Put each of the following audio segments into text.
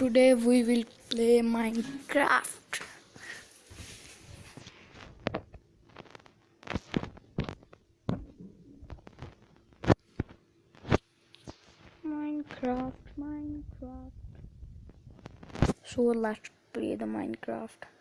today we will play Minecraft. Minecraft, Minecraft. So let's play the Minecraft.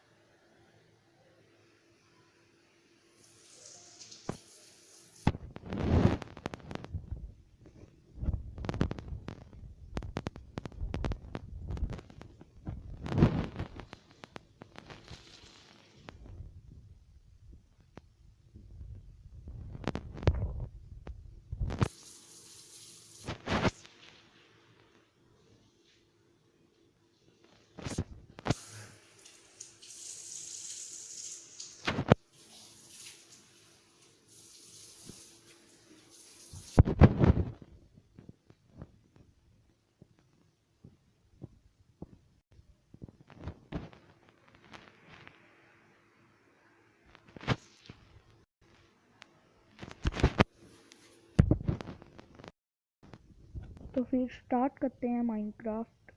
तो फिर start करते हैं Minecraft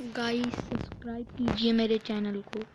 guys subscribe कीजिए मेरे चैनल को।